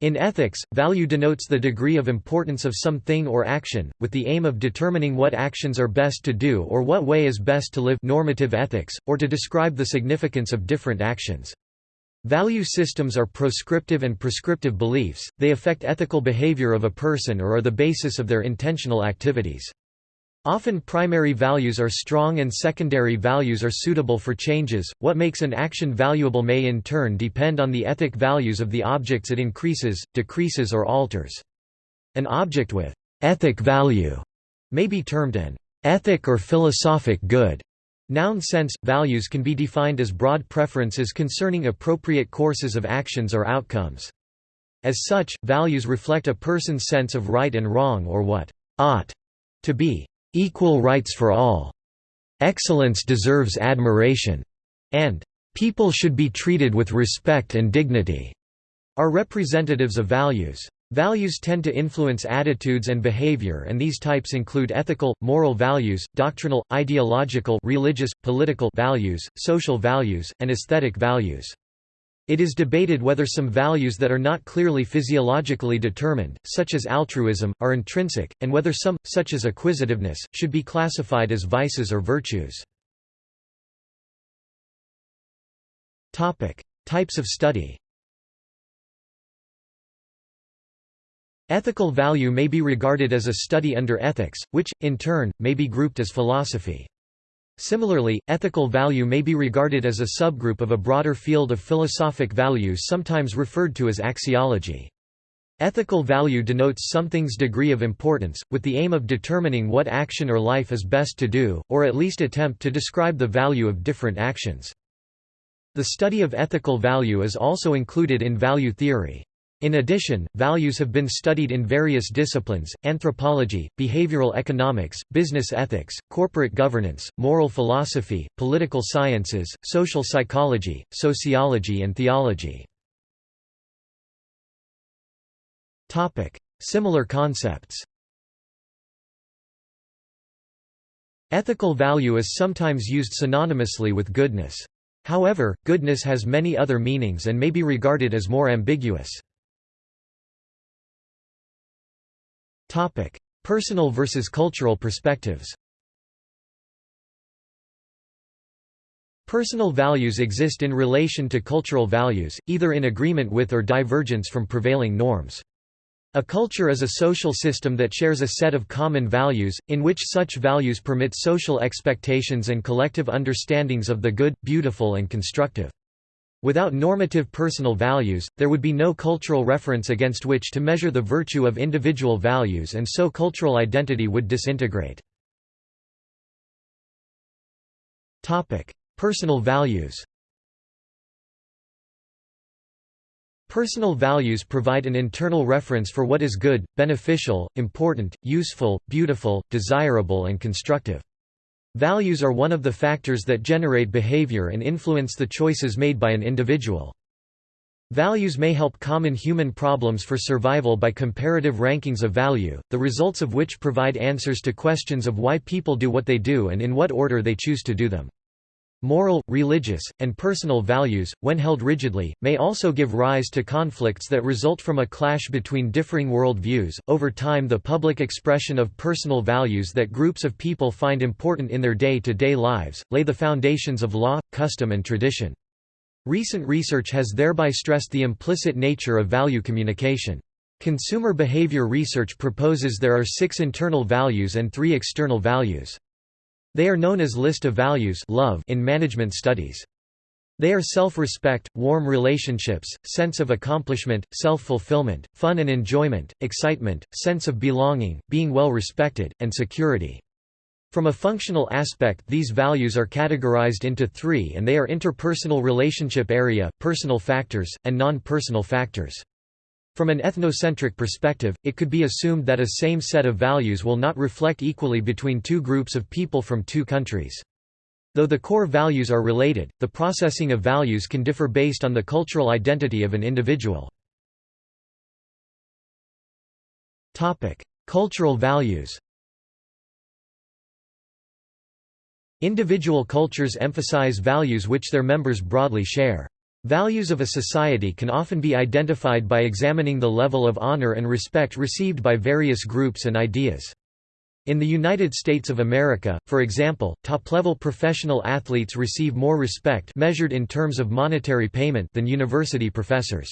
In ethics, value denotes the degree of importance of some thing or action, with the aim of determining what actions are best to do or what way is best to live normative ethics, or to describe the significance of different actions. Value systems are proscriptive and prescriptive beliefs, they affect ethical behavior of a person or are the basis of their intentional activities. Often primary values are strong and secondary values are suitable for changes. What makes an action valuable may in turn depend on the ethic values of the objects it increases, decreases or alters. An object with ethic value may be termed an ethic or philosophic good. Noun sense, values can be defined as broad preferences concerning appropriate courses of actions or outcomes. As such, values reflect a person's sense of right and wrong or what ought to be equal rights for all, excellence deserves admiration, and people should be treated with respect and dignity, are representatives of values. Values tend to influence attitudes and behavior and these types include ethical, moral values, doctrinal, ideological religious, political values, social values, and aesthetic values. It is debated whether some values that are not clearly physiologically determined, such as altruism, are intrinsic, and whether some, such as acquisitiveness, should be classified as vices or virtues. Types of study Ethical value may be regarded as a study under ethics, which, in turn, may be grouped as philosophy. Similarly, ethical value may be regarded as a subgroup of a broader field of philosophic values sometimes referred to as axiology. Ethical value denotes something's degree of importance, with the aim of determining what action or life is best to do, or at least attempt to describe the value of different actions. The study of ethical value is also included in value theory. In addition, values have been studied in various disciplines, anthropology, behavioral economics, business ethics, corporate governance, moral philosophy, political sciences, social psychology, sociology and theology. Similar concepts Ethical value is sometimes used synonymously with goodness. However, goodness has many other meanings and may be regarded as more ambiguous. Topic: Personal versus cultural perspectives. Personal values exist in relation to cultural values, either in agreement with or divergence from prevailing norms. A culture is a social system that shares a set of common values, in which such values permit social expectations and collective understandings of the good, beautiful and constructive. Without normative personal values, there would be no cultural reference against which to measure the virtue of individual values and so cultural identity would disintegrate. Personal values Personal values provide an internal reference for what is good, beneficial, important, useful, beautiful, desirable and constructive. Values are one of the factors that generate behavior and influence the choices made by an individual. Values may help common human problems for survival by comparative rankings of value, the results of which provide answers to questions of why people do what they do and in what order they choose to do them. Moral, religious, and personal values, when held rigidly, may also give rise to conflicts that result from a clash between differing world views. Over time, the public expression of personal values that groups of people find important in their day to day lives lay the foundations of law, custom, and tradition. Recent research has thereby stressed the implicit nature of value communication. Consumer behavior research proposes there are six internal values and three external values. They are known as list of values love in management studies. They are self-respect, warm relationships, sense of accomplishment, self-fulfillment, fun and enjoyment, excitement, sense of belonging, being well respected, and security. From a functional aspect these values are categorized into three and they are interpersonal relationship area, personal factors, and non-personal factors. From an ethnocentric perspective, it could be assumed that a same set of values will not reflect equally between two groups of people from two countries. Though the core values are related, the processing of values can differ based on the cultural identity of an individual. Cultural values Individual cultures emphasize values which their members broadly share. Values of a society can often be identified by examining the level of honor and respect received by various groups and ideas. In the United States of America, for example, top-level professional athletes receive more respect measured in terms of monetary payment than university professors.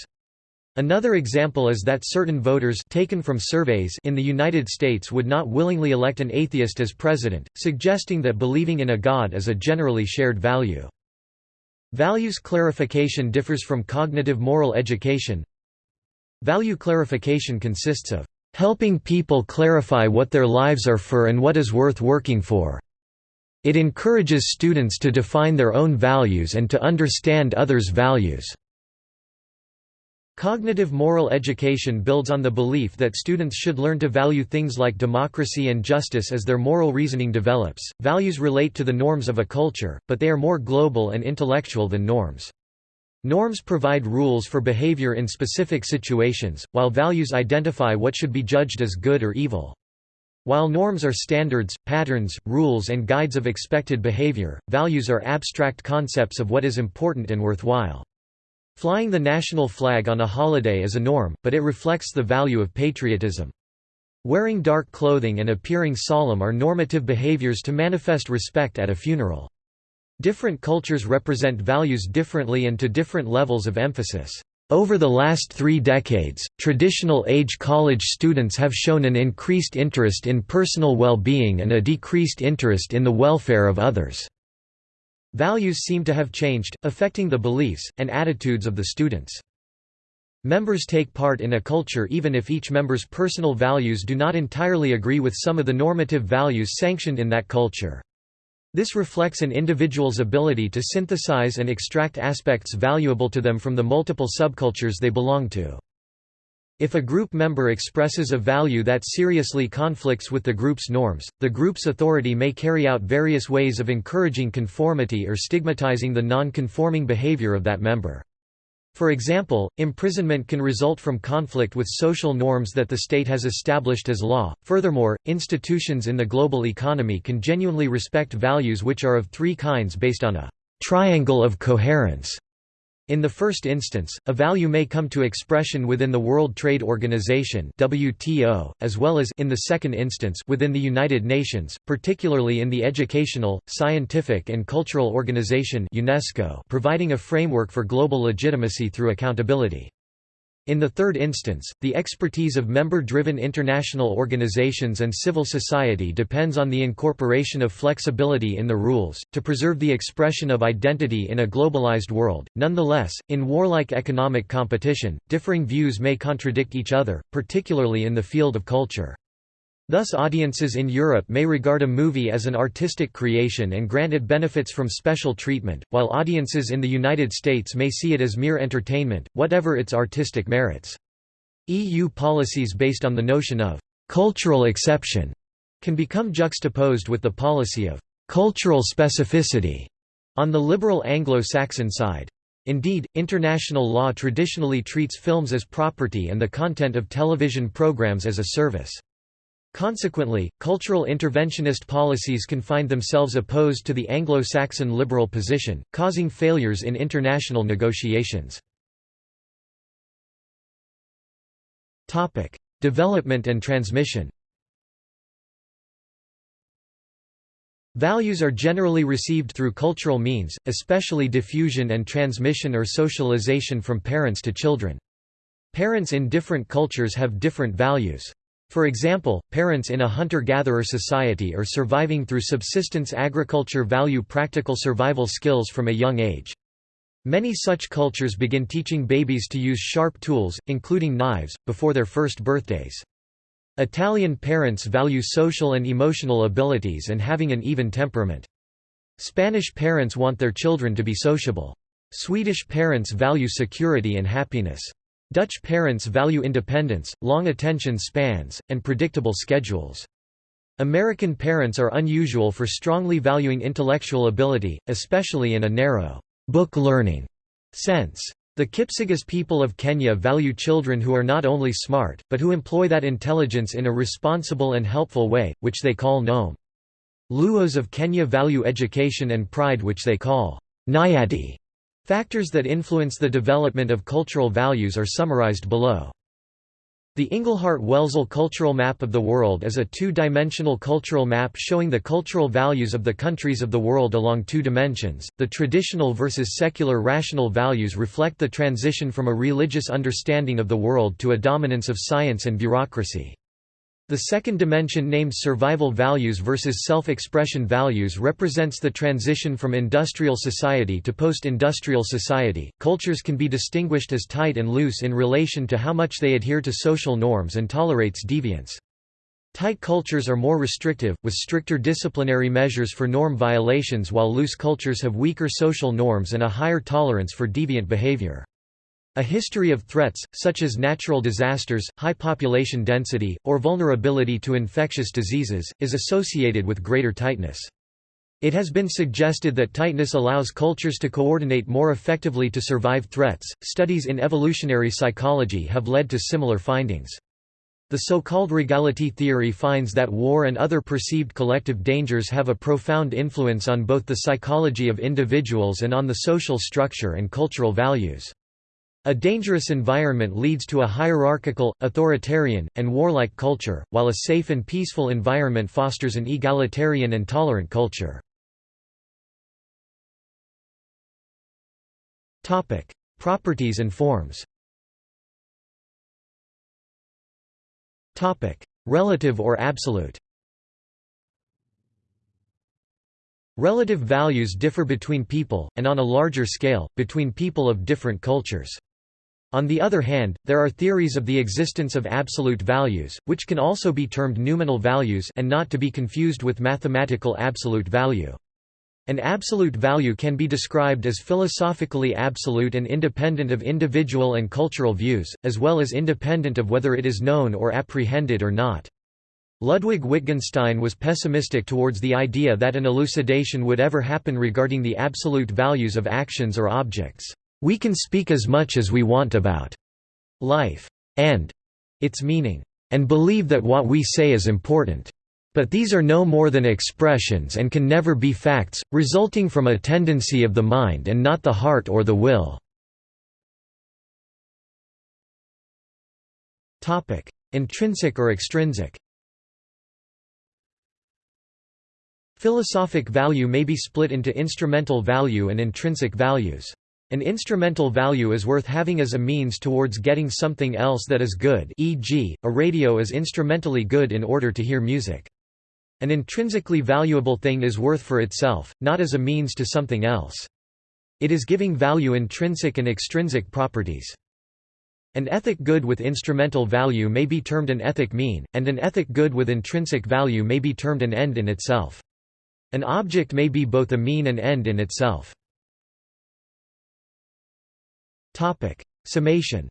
Another example is that certain voters taken from surveys in the United States would not willingly elect an atheist as president, suggesting that believing in a god is a generally shared value. Values clarification differs from cognitive moral education. Value clarification consists of helping people clarify what their lives are for and what is worth working for. It encourages students to define their own values and to understand others' values. Cognitive moral education builds on the belief that students should learn to value things like democracy and justice as their moral reasoning develops. Values relate to the norms of a culture, but they are more global and intellectual than norms. Norms provide rules for behavior in specific situations, while values identify what should be judged as good or evil. While norms are standards, patterns, rules and guides of expected behavior, values are abstract concepts of what is important and worthwhile. Flying the national flag on a holiday is a norm, but it reflects the value of patriotism. Wearing dark clothing and appearing solemn are normative behaviors to manifest respect at a funeral. Different cultures represent values differently and to different levels of emphasis. Over the last three decades, traditional age college students have shown an increased interest in personal well-being and a decreased interest in the welfare of others. Values seem to have changed, affecting the beliefs, and attitudes of the students. Members take part in a culture even if each member's personal values do not entirely agree with some of the normative values sanctioned in that culture. This reflects an individual's ability to synthesize and extract aspects valuable to them from the multiple subcultures they belong to. If a group member expresses a value that seriously conflicts with the group's norms, the group's authority may carry out various ways of encouraging conformity or stigmatizing the non-conforming behavior of that member. For example, imprisonment can result from conflict with social norms that the state has established as law. Furthermore, institutions in the global economy can genuinely respect values which are of three kinds based on a triangle of coherence in the first instance, a value may come to expression within the World Trade Organization (WTO), as well as in the second instance within the United Nations, particularly in the Educational, Scientific and Cultural Organization (UNESCO), providing a framework for global legitimacy through accountability. In the third instance, the expertise of member-driven international organizations and civil society depends on the incorporation of flexibility in the rules, to preserve the expression of identity in a globalized world. Nonetheless, in warlike economic competition, differing views may contradict each other, particularly in the field of culture. Thus audiences in Europe may regard a movie as an artistic creation and grant it benefits from special treatment, while audiences in the United States may see it as mere entertainment, whatever its artistic merits. EU policies based on the notion of «cultural exception» can become juxtaposed with the policy of «cultural specificity» on the liberal Anglo-Saxon side. Indeed, international law traditionally treats films as property and the content of television programs as a service. Consequently, cultural interventionist policies can find themselves opposed to the Anglo-Saxon liberal position, causing failures in international negotiations. Topic: Development and transmission Values are generally received through cultural means, especially diffusion and transmission or socialization from parents to children. Parents in different cultures have different values. For example, parents in a hunter-gatherer society are surviving through subsistence agriculture value practical survival skills from a young age. Many such cultures begin teaching babies to use sharp tools, including knives, before their first birthdays. Italian parents value social and emotional abilities and having an even temperament. Spanish parents want their children to be sociable. Swedish parents value security and happiness. Dutch parents value independence, long attention spans, and predictable schedules. American parents are unusual for strongly valuing intellectual ability, especially in a narrow, book learning sense. The Kipsigis people of Kenya value children who are not only smart, but who employ that intelligence in a responsible and helpful way, which they call nome. Luos of Kenya value education and pride which they call nyadhi. Factors that influence the development of cultural values are summarized below. The Inglehart-Welzel cultural map of the world is a two-dimensional cultural map showing the cultural values of the countries of the world along two dimensions. The traditional versus secular rational values reflect the transition from a religious understanding of the world to a dominance of science and bureaucracy. The second dimension named survival values versus self-expression values represents the transition from industrial society to post-industrial society. Cultures can be distinguished as tight and loose in relation to how much they adhere to social norms and tolerates deviance. Tight cultures are more restrictive, with stricter disciplinary measures for norm violations while loose cultures have weaker social norms and a higher tolerance for deviant behavior. A history of threats, such as natural disasters, high population density, or vulnerability to infectious diseases, is associated with greater tightness. It has been suggested that tightness allows cultures to coordinate more effectively to survive threats. Studies in evolutionary psychology have led to similar findings. The so-called regality theory finds that war and other perceived collective dangers have a profound influence on both the psychology of individuals and on the social structure and cultural values. A dangerous environment leads to a hierarchical, authoritarian, and warlike culture, while a safe and peaceful environment fosters an egalitarian and tolerant culture. Properties and forms Relative or absolute Relative values differ between people, and on a larger scale, between people of different cultures. On the other hand, there are theories of the existence of absolute values, which can also be termed noumenal values and not to be confused with mathematical absolute value. An absolute value can be described as philosophically absolute and independent of individual and cultural views, as well as independent of whether it is known or apprehended or not. Ludwig Wittgenstein was pessimistic towards the idea that an elucidation would ever happen regarding the absolute values of actions or objects. We can speak as much as we want about life and its meaning, and believe that what we say is important. But these are no more than expressions and can never be facts, resulting from a tendency of the mind and not the heart or the will. Intrinsic or extrinsic Philosophic value may be split into instrumental value and intrinsic values. An instrumental value is worth having as a means towards getting something else that is good e.g., a radio is instrumentally good in order to hear music. An intrinsically valuable thing is worth for itself, not as a means to something else. It is giving value intrinsic and extrinsic properties. An ethic good with instrumental value may be termed an ethic mean, and an ethic good with intrinsic value may be termed an end in itself. An object may be both a mean and end in itself. Topic. Summation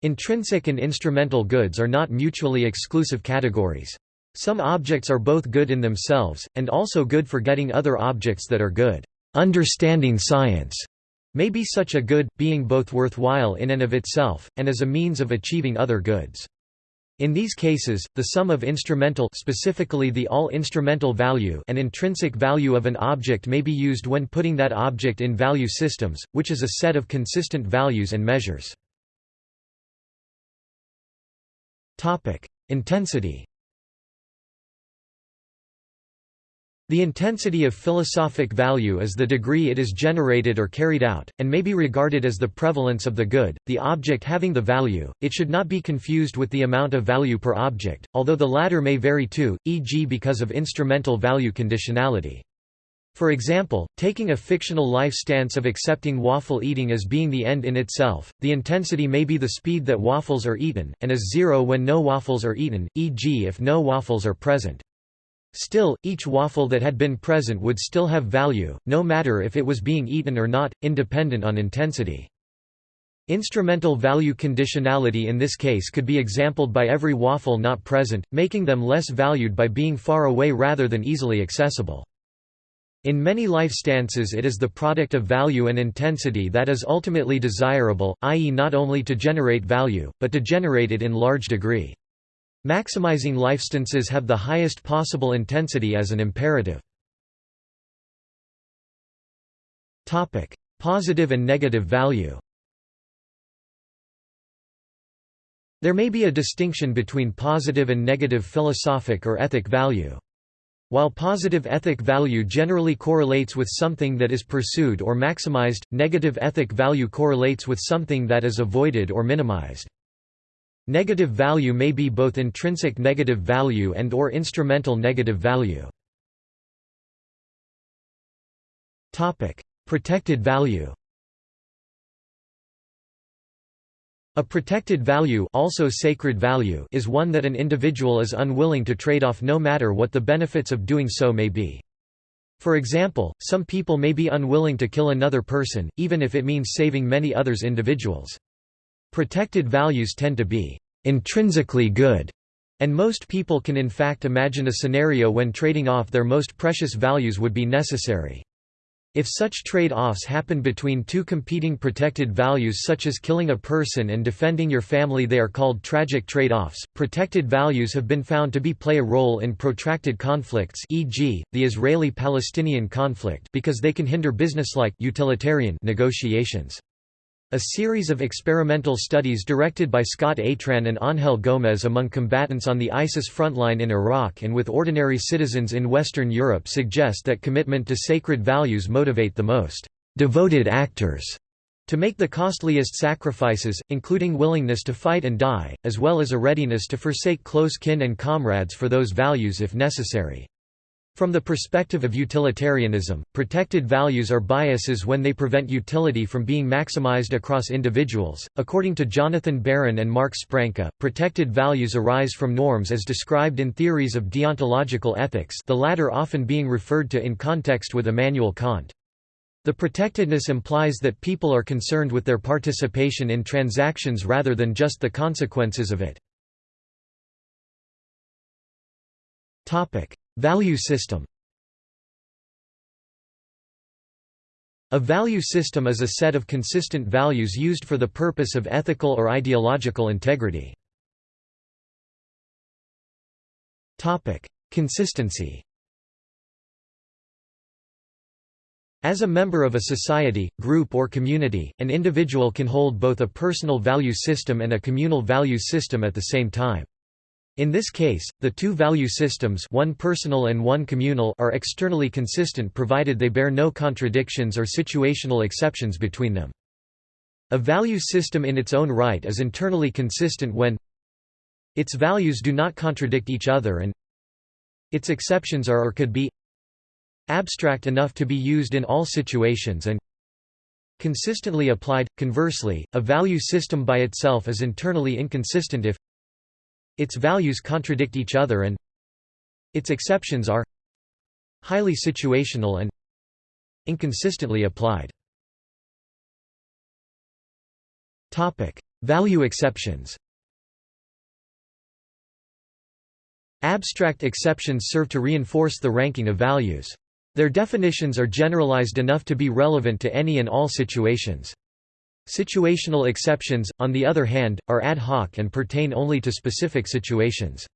Intrinsic and instrumental goods are not mutually exclusive categories. Some objects are both good in themselves, and also good for getting other objects that are good. Understanding science may be such a good, being both worthwhile in and of itself, and as a means of achieving other goods. In these cases, the sum of instrumental specifically the all-instrumental value and intrinsic value of an object may be used when putting that object in value systems, which is a set of consistent values and measures. Intensity The intensity of philosophic value is the degree it is generated or carried out, and may be regarded as the prevalence of the good, the object having the value. It should not be confused with the amount of value per object, although the latter may vary too, e.g. because of instrumental value conditionality. For example, taking a fictional life stance of accepting waffle eating as being the end in itself, the intensity may be the speed that waffles are eaten, and is zero when no waffles are eaten, e.g. if no waffles are present. Still, each waffle that had been present would still have value, no matter if it was being eaten or not, independent on intensity. Instrumental value conditionality in this case could be exampled by every waffle not present, making them less valued by being far away rather than easily accessible. In many life stances it is the product of value and intensity that is ultimately desirable, i.e. not only to generate value, but to generate it in large degree. Maximizing lifestances have the highest possible intensity as an imperative. Topic: Positive and negative value There may be a distinction between positive and negative philosophic or ethic value. While positive ethic value generally correlates with something that is pursued or maximized, negative ethic value correlates with something that is avoided or minimized. Negative value may be both intrinsic negative value and or instrumental negative value. Protected value A protected value, also sacred value is one that an individual is unwilling to trade off no matter what the benefits of doing so may be. For example, some people may be unwilling to kill another person, even if it means saving many others individuals. Protected values tend to be intrinsically good, and most people can in fact imagine a scenario when trading off their most precious values would be necessary. If such trade-offs happen between two competing protected values such as killing a person and defending your family they are called tragic trade-offs. Protected values have been found to be play a role in protracted conflicts e.g., the Israeli-Palestinian conflict because they can hinder businesslike utilitarian negotiations. A series of experimental studies directed by Scott Atran and Ángel Gómez among combatants on the ISIS frontline in Iraq and with ordinary citizens in Western Europe suggest that commitment to sacred values motivate the most devoted actors to make the costliest sacrifices, including willingness to fight and die, as well as a readiness to forsake close kin and comrades for those values if necessary. From the perspective of utilitarianism, protected values are biases when they prevent utility from being maximized across individuals. According to Jonathan Baron and Mark Spranca, protected values arise from norms as described in theories of deontological ethics, the latter often being referred to in context with Immanuel Kant. The protectedness implies that people are concerned with their participation in transactions rather than just the consequences of it. Topic: Value system A value system is a set of consistent values used for the purpose of ethical or ideological integrity. Consistency As a member of a society, group or community, an individual can hold both a personal value system and a communal value system at the same time. In this case, the two value systems one personal and one communal are externally consistent provided they bear no contradictions or situational exceptions between them. A value system in its own right is internally consistent when its values do not contradict each other and its exceptions are or could be abstract enough to be used in all situations and consistently applied. Conversely, a value system by itself is internally inconsistent if its values contradict each other and its exceptions are highly situational and inconsistently applied. Value exceptions Abstract exceptions serve to reinforce the ranking of values. Their definitions are generalized enough to be relevant to any and all situations. Situational exceptions, on the other hand, are ad hoc and pertain only to specific situations.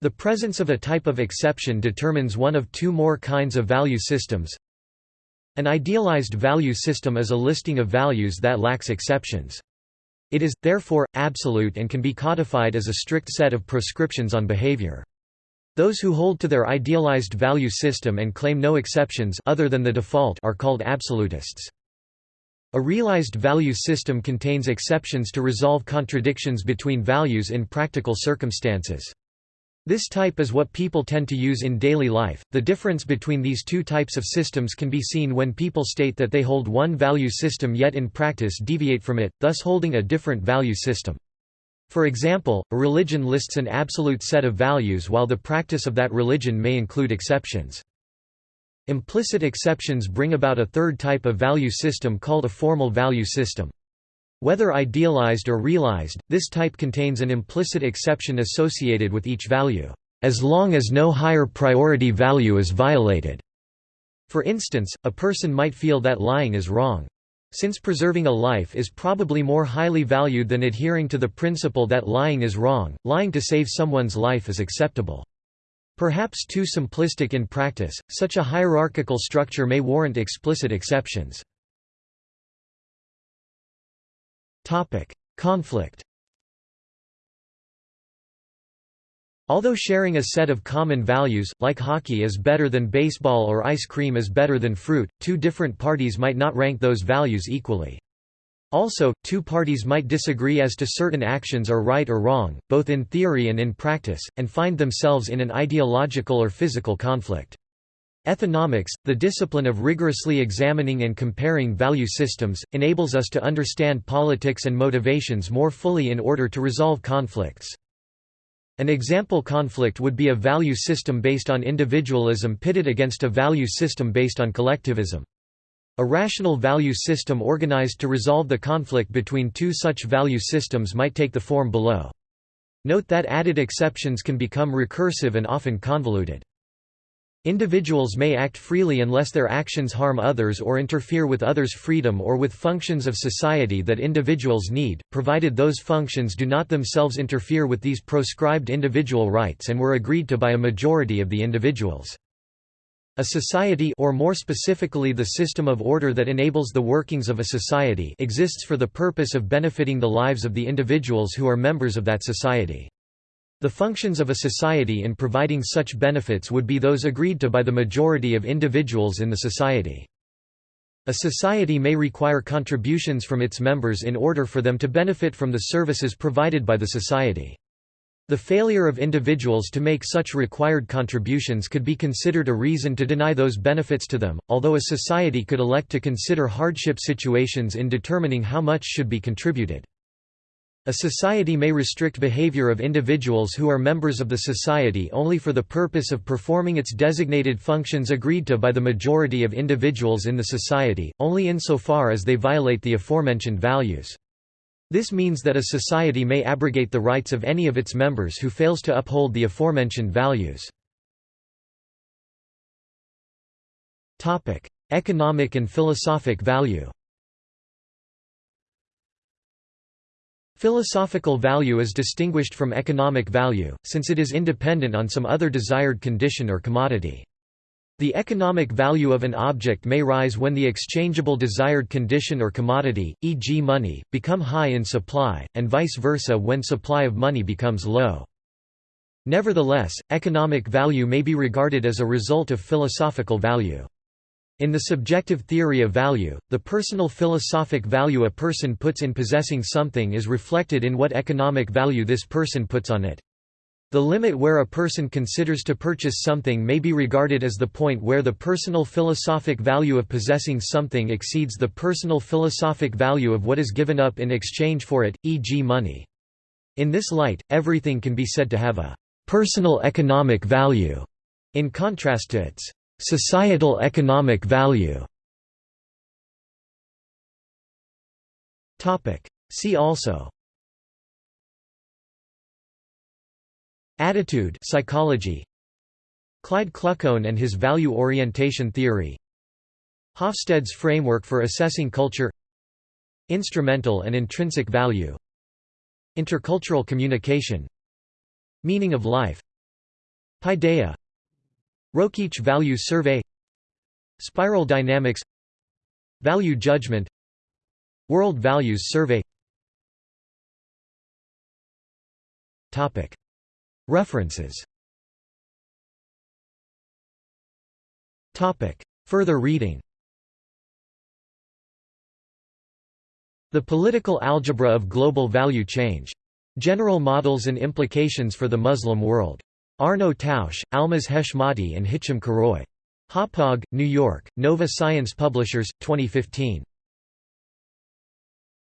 The presence of a type of exception determines one of two more kinds of value systems. An idealized value system is a listing of values that lacks exceptions. It is, therefore, absolute and can be codified as a strict set of prescriptions on behavior. Those who hold to their idealized value system and claim no exceptions other than the default are called absolutists. A realized value system contains exceptions to resolve contradictions between values in practical circumstances. This type is what people tend to use in daily life. The difference between these two types of systems can be seen when people state that they hold one value system yet in practice deviate from it, thus holding a different value system. For example, a religion lists an absolute set of values while the practice of that religion may include exceptions. Implicit exceptions bring about a third type of value system called a formal value system. Whether idealized or realized, this type contains an implicit exception associated with each value, as long as no higher priority value is violated. For instance, a person might feel that lying is wrong. Since preserving a life is probably more highly valued than adhering to the principle that lying is wrong, lying to save someone's life is acceptable. Perhaps too simplistic in practice, such a hierarchical structure may warrant explicit exceptions. Conflict Although sharing a set of common values, like hockey is better than baseball or ice cream is better than fruit, two different parties might not rank those values equally. Also, two parties might disagree as to certain actions are right or wrong, both in theory and in practice, and find themselves in an ideological or physical conflict. Ethonomics, the discipline of rigorously examining and comparing value systems, enables us to understand politics and motivations more fully in order to resolve conflicts. An example conflict would be a value system based on individualism pitted against a value system based on collectivism. A rational value system organized to resolve the conflict between two such value systems might take the form below. Note that added exceptions can become recursive and often convoluted. Individuals may act freely unless their actions harm others or interfere with others' freedom or with functions of society that individuals need, provided those functions do not themselves interfere with these proscribed individual rights and were agreed to by a majority of the individuals. A society or more specifically the system of order that enables the workings of a society exists for the purpose of benefiting the lives of the individuals who are members of that society. The functions of a society in providing such benefits would be those agreed to by the majority of individuals in the society. A society may require contributions from its members in order for them to benefit from the services provided by the society. The failure of individuals to make such required contributions could be considered a reason to deny those benefits to them, although a society could elect to consider hardship situations in determining how much should be contributed. A society may restrict behavior of individuals who are members of the society only for the purpose of performing its designated functions agreed to by the majority of individuals in the society, only insofar as they violate the aforementioned values. This means that a society may abrogate the rights of any of its members who fails to uphold the aforementioned values. Economic and philosophic value Philosophical value is distinguished from economic value, since it is independent on some other desired condition or commodity. The economic value of an object may rise when the exchangeable desired condition or commodity, e.g. money, become high in supply, and vice versa when supply of money becomes low. Nevertheless, economic value may be regarded as a result of philosophical value. In the subjective theory of value, the personal philosophic value a person puts in possessing something is reflected in what economic value this person puts on it. The limit where a person considers to purchase something may be regarded as the point where the personal philosophic value of possessing something exceeds the personal philosophic value of what is given up in exchange for it, e.g. money. In this light, everything can be said to have a personal economic value, in contrast to its Societal economic value See also Attitude psychology. Clyde Kluckhohn and his value orientation theory. Hofstede's framework for assessing culture. Instrumental and intrinsic value. Intercultural communication. Meaning of life. Paideia. Rokeach Value Survey. Spiral Dynamics. Value Judgment. World Values Survey References Further reading The Political Algebra of Global Value Change. General Models and Implications for the Muslim World. Arno Tausch, Almas Heshmati and Hichem Karoui. Hauppauge, New York, Nova Science Publishers, 2015.